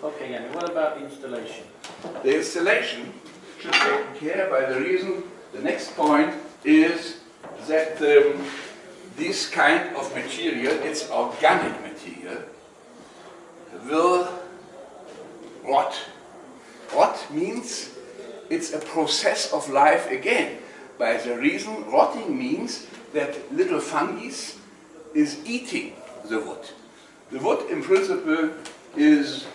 Okay, Yanni, what about installation? The installation should be taken care by the reason, the next point is that um, this kind of material, it's organic material, will rot. Rot means it's a process of life again. By the reason, rotting means that little fungi is eating the wood. The wood, in principle, is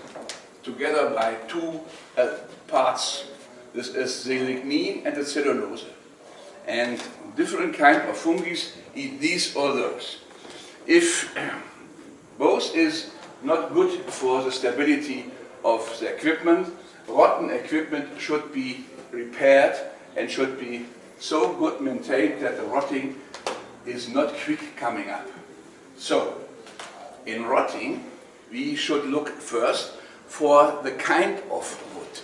together by two uh, parts. This is the lignin and the cellulose. And different kind of fungi eat these or those. If both is not good for the stability of the equipment, rotten equipment should be repaired and should be so good maintained that the rotting is not quick coming up. So, in rotting, we should look first for the kind of wood.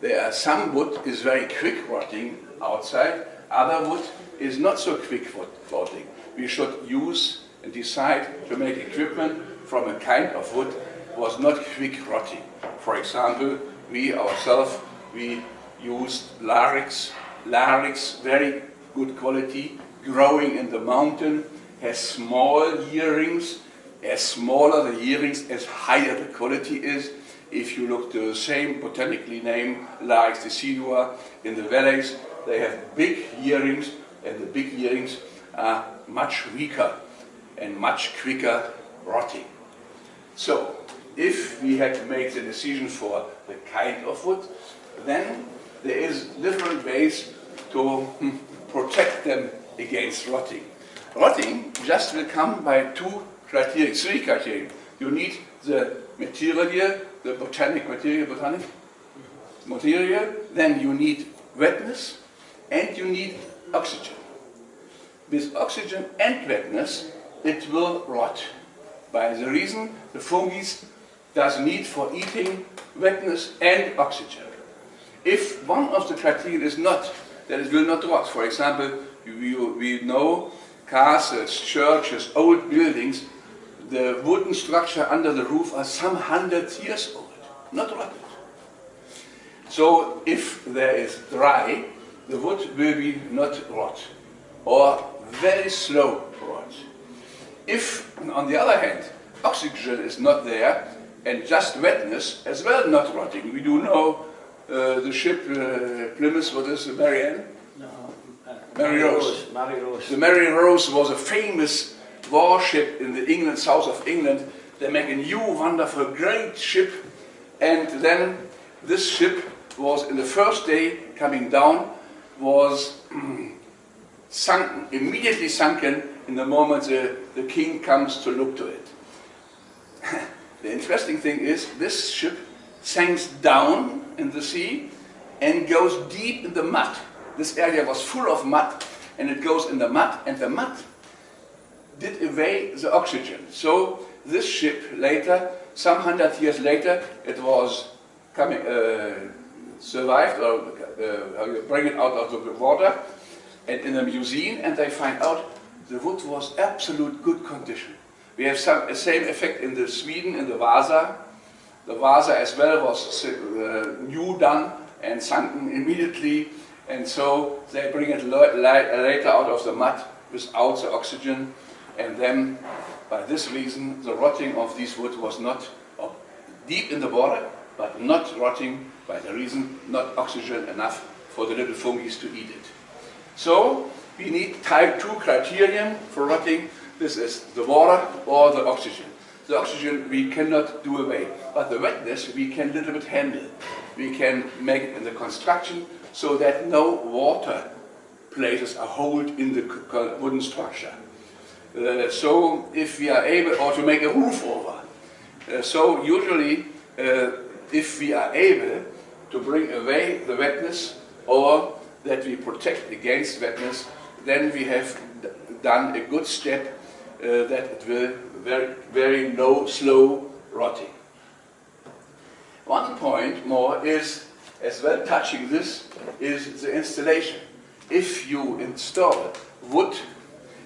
There are some wood is very quick rotting outside, other wood is not so quick rotting. We should use and decide to make equipment from a kind of wood was not quick rotting. For example, we ourselves, we used larix, larix, very good quality, growing in the mountain, has small earrings, as smaller the earrings, as higher the quality is. If you look to the same botanically named the decidua in the valleys, they have big earrings, and the big earrings are much weaker and much quicker rotting. So, if we had to make the decision for the kind of wood, then there is different ways to hmm, protect them against rotting. Rotting just will come by two criteria, three criteria. You need the material, the botanic material, botanic material, then you need wetness, and you need oxygen. With oxygen and wetness, it will rot. By the reason the fungi does need for eating wetness and oxygen. If one of the criteria is not, then it will not rot. For example, we, we know castles, churches, old buildings, the wooden structure under the roof are some hundred years old, not rotted. So if there is dry, the wood will be not rot, or very slow rot. If, on the other hand, oxygen is not there, and just wetness as well not rotting. We do know uh, the ship uh, Plymouth, what is it, Marianne? No, uh, Mary Rose. Mary Rose. The Mary Rose was a famous warship in the England, south of England. They make a new, wonderful, great ship. And then this ship was, in the first day coming down, was sunken, immediately sunken in the moment the, the king comes to look to it. the interesting thing is this ship sinks down in the sea and goes deep in the mud. This area was full of mud and it goes in the mud and the mud did away the oxygen. So this ship later, some hundred years later, it was coming, uh, survived or uh, bring it out of the water and in a museum and they find out the wood was absolute good condition. We have some the same effect in the Sweden in the Vasa. The Vasa as well was uh, new done and sunken immediately and so they bring it later out of the mud without the oxygen and then by this reason the rotting of this wood was not deep in the water but not rotting by the reason not oxygen enough for the little fungi to eat it. So we need type 2 criterion for rotting. This is the water or the oxygen. The oxygen we cannot do away, but the wetness we can a little bit handle. We can make in the construction so that no water places a hold in the wooden structure. Uh, so if we are able, or to make a roof over. Uh, so usually uh, if we are able to bring away the wetness or that we protect against wetness, then we have done a good step uh, that it will very, very low, slow rotting. One point more is, as well touching this, is the installation. If you install wood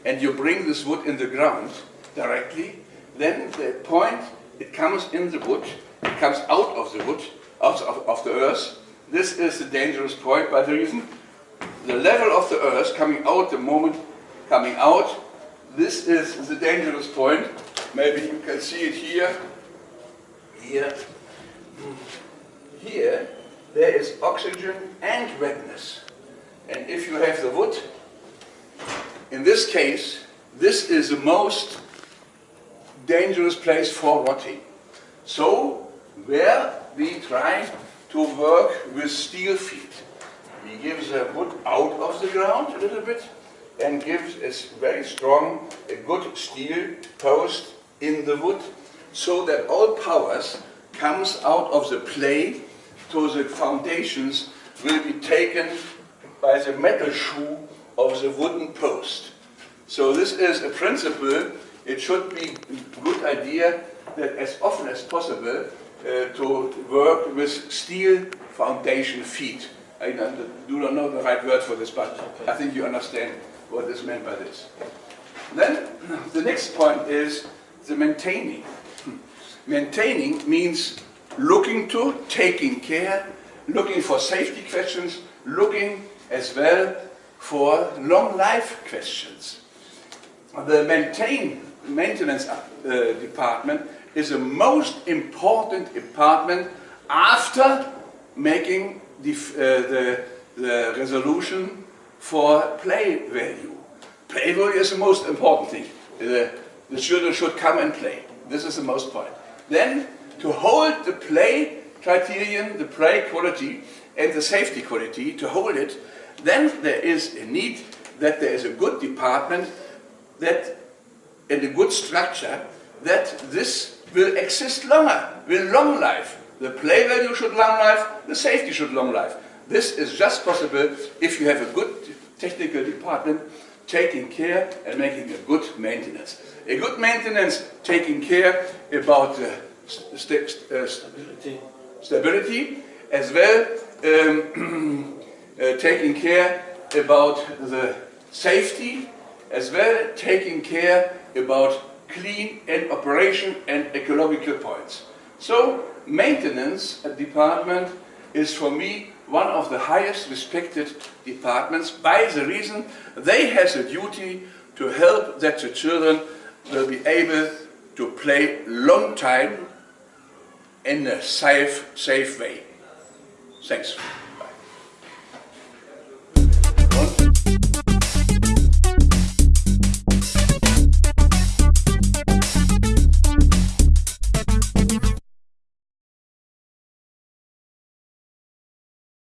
and you bring this wood in the ground directly, then the point, it comes in the wood it comes out of the wood, out of, of the earth. This is the dangerous point by the reason the level of the earth coming out, the moment coming out, this is the dangerous point. Maybe you can see it here, here, here, there is oxygen and wetness. And if you have the wood, in this case, this is the most dangerous place for rotting. So, where we try to work with steel feet. We give the wood out of the ground a little bit and gives a very strong, a good steel post in the wood so that all powers comes out of the play to the foundations will be taken by the metal shoe of the wooden post. So this is a principle. It should be a good idea that as often as possible uh, to work with steel foundation feet. I do not know the right word for this, but I think you understand what is meant by this. Then the next point is the maintaining. Maintaining means looking to, taking care, looking for safety questions, looking as well for long life questions. The maintain, maintenance uh, department is the most important department after making the, uh, the, the resolution for play value. Play value is the most important thing. The, the children should come and play. This is the most point. Then, to hold the play criterion, the play quality, and the safety quality, to hold it, then there is a need that there is a good department that, and a good structure, that this will exist longer, will long life. The play value should long life, the safety should long life. This is just possible if you have a good technical department taking care and making a good maintenance. A good maintenance taking care about uh, st st uh, Stability. stability as well um, uh, taking care about the safety as well taking care about clean and operation and ecological points. So maintenance department is for me one of the highest respected departments by the reason they have the duty to help that the children will be able to play long time in a safe, safe way. Thanks.